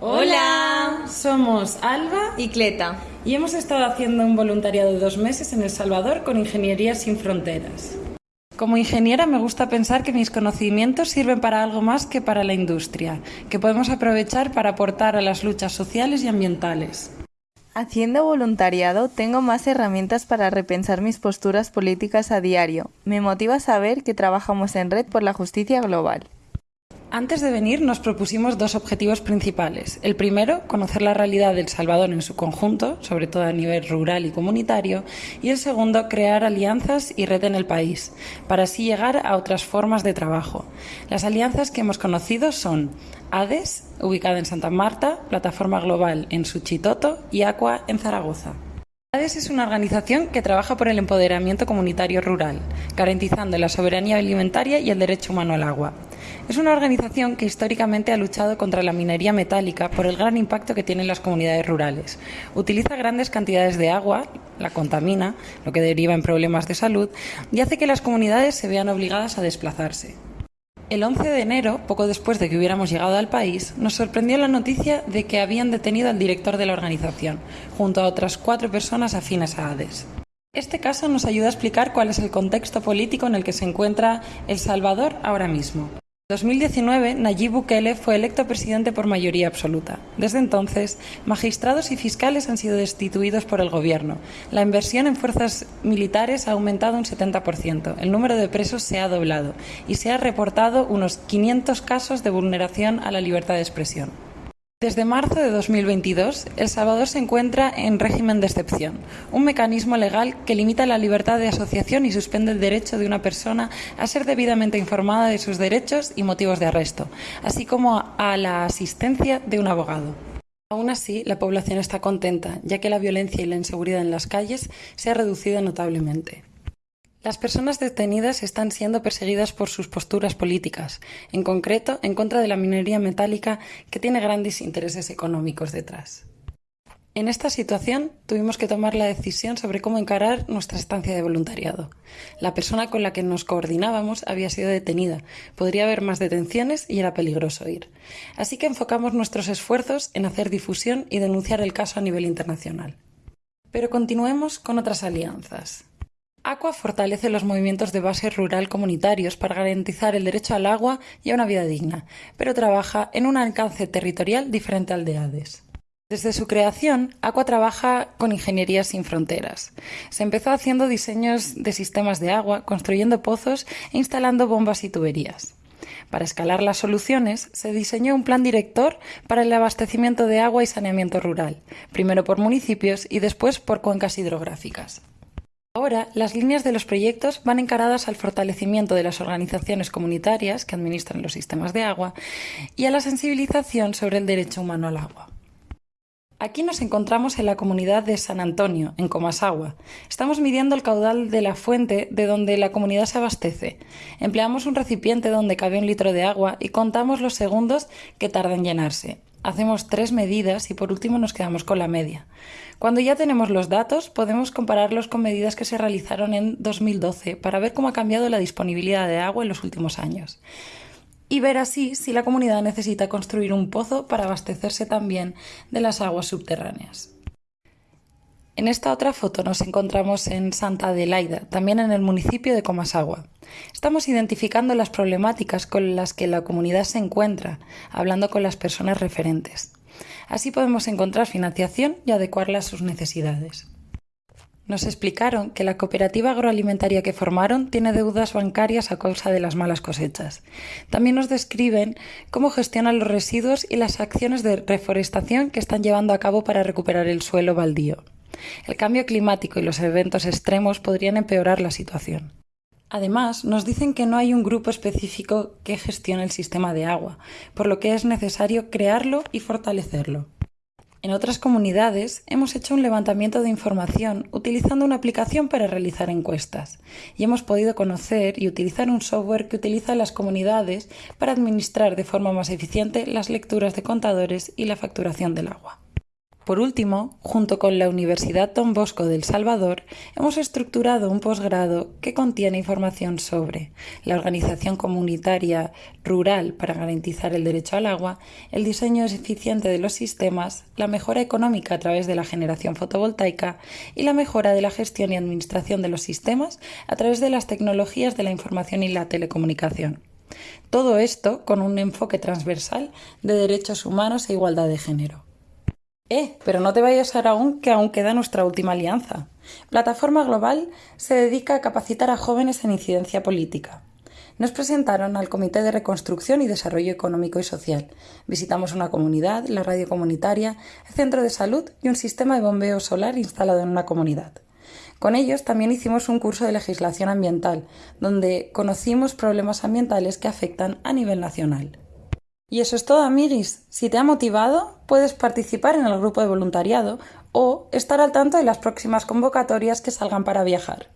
Hola, somos Alba y Cleta y hemos estado haciendo un voluntariado de dos meses en El Salvador con Ingeniería Sin Fronteras. Como ingeniera me gusta pensar que mis conocimientos sirven para algo más que para la industria, que podemos aprovechar para aportar a las luchas sociales y ambientales. Haciendo voluntariado tengo más herramientas para repensar mis posturas políticas a diario. Me motiva saber que trabajamos en red por la justicia global. Antes de venir nos propusimos dos objetivos principales. El primero, conocer la realidad del Salvador en su conjunto, sobre todo a nivel rural y comunitario, y el segundo, crear alianzas y red en el país, para así llegar a otras formas de trabajo. Las alianzas que hemos conocido son ADES, ubicada en Santa Marta, Plataforma Global en Suchitoto y Aqua en Zaragoza. Es una organización que trabaja por el empoderamiento comunitario rural, garantizando la soberanía alimentaria y el derecho humano al agua. Es una organización que históricamente ha luchado contra la minería metálica por el gran impacto que tiene en las comunidades rurales. Utiliza grandes cantidades de agua, la contamina, lo que deriva en problemas de salud, y hace que las comunidades se vean obligadas a desplazarse. El 11 de enero, poco después de que hubiéramos llegado al país, nos sorprendió la noticia de que habían detenido al director de la organización, junto a otras cuatro personas afines a ADES. Este caso nos ayuda a explicar cuál es el contexto político en el que se encuentra El Salvador ahora mismo. En 2019, Nayib Bukele fue electo presidente por mayoría absoluta. Desde entonces, magistrados y fiscales han sido destituidos por el gobierno. La inversión en fuerzas militares ha aumentado un 70%. El número de presos se ha doblado y se ha reportado unos 500 casos de vulneración a la libertad de expresión. Desde marzo de 2022, El Salvador se encuentra en régimen de excepción, un mecanismo legal que limita la libertad de asociación y suspende el derecho de una persona a ser debidamente informada de sus derechos y motivos de arresto, así como a la asistencia de un abogado. Aún así, la población está contenta, ya que la violencia y la inseguridad en las calles se ha reducido notablemente. Las personas detenidas están siendo perseguidas por sus posturas políticas, en concreto en contra de la minería metálica que tiene grandes intereses económicos detrás. En esta situación tuvimos que tomar la decisión sobre cómo encarar nuestra estancia de voluntariado. La persona con la que nos coordinábamos había sido detenida, podría haber más detenciones y era peligroso ir. Así que enfocamos nuestros esfuerzos en hacer difusión y denunciar el caso a nivel internacional. Pero continuemos con otras alianzas. Aqua fortalece los movimientos de base rural comunitarios para garantizar el derecho al agua y a una vida digna, pero trabaja en un alcance territorial diferente al de ADES. Desde su creación, Aqua trabaja con ingeniería sin fronteras. Se empezó haciendo diseños de sistemas de agua, construyendo pozos e instalando bombas y tuberías. Para escalar las soluciones, se diseñó un plan director para el abastecimiento de agua y saneamiento rural, primero por municipios y después por cuencas hidrográficas. Ahora, las líneas de los proyectos van encaradas al fortalecimiento de las organizaciones comunitarias que administran los sistemas de agua y a la sensibilización sobre el derecho humano al agua. Aquí nos encontramos en la comunidad de San Antonio, en Comasagua. Estamos midiendo el caudal de la fuente de donde la comunidad se abastece. Empleamos un recipiente donde cabe un litro de agua y contamos los segundos que tarda en llenarse hacemos tres medidas y por último nos quedamos con la media. Cuando ya tenemos los datos, podemos compararlos con medidas que se realizaron en 2012 para ver cómo ha cambiado la disponibilidad de agua en los últimos años. Y ver así si la comunidad necesita construir un pozo para abastecerse también de las aguas subterráneas. En esta otra foto nos encontramos en Santa Adelaida, también en el municipio de Comasagua. Estamos identificando las problemáticas con las que la comunidad se encuentra, hablando con las personas referentes. Así podemos encontrar financiación y adecuarla a sus necesidades. Nos explicaron que la cooperativa agroalimentaria que formaron tiene deudas bancarias a causa de las malas cosechas. También nos describen cómo gestionan los residuos y las acciones de reforestación que están llevando a cabo para recuperar el suelo baldío. El cambio climático y los eventos extremos podrían empeorar la situación. Además, nos dicen que no hay un grupo específico que gestione el sistema de agua, por lo que es necesario crearlo y fortalecerlo. En otras comunidades hemos hecho un levantamiento de información utilizando una aplicación para realizar encuestas y hemos podido conocer y utilizar un software que utiliza las comunidades para administrar de forma más eficiente las lecturas de contadores y la facturación del agua. Por último, junto con la Universidad Don Bosco del Salvador, hemos estructurado un posgrado que contiene información sobre la organización comunitaria rural para garantizar el derecho al agua, el diseño eficiente de los sistemas, la mejora económica a través de la generación fotovoltaica y la mejora de la gestión y administración de los sistemas a través de las tecnologías de la información y la telecomunicación. Todo esto con un enfoque transversal de derechos humanos e igualdad de género. Eh, pero no te vayas ahora aún, que aún queda nuestra última alianza. Plataforma Global se dedica a capacitar a jóvenes en incidencia política. Nos presentaron al Comité de Reconstrucción y Desarrollo Económico y Social. Visitamos una comunidad, la radio comunitaria, el centro de salud y un sistema de bombeo solar instalado en una comunidad. Con ellos también hicimos un curso de legislación ambiental, donde conocimos problemas ambientales que afectan a nivel nacional. Y eso es todo, amiguis. Si te ha motivado, puedes participar en el grupo de voluntariado o estar al tanto de las próximas convocatorias que salgan para viajar.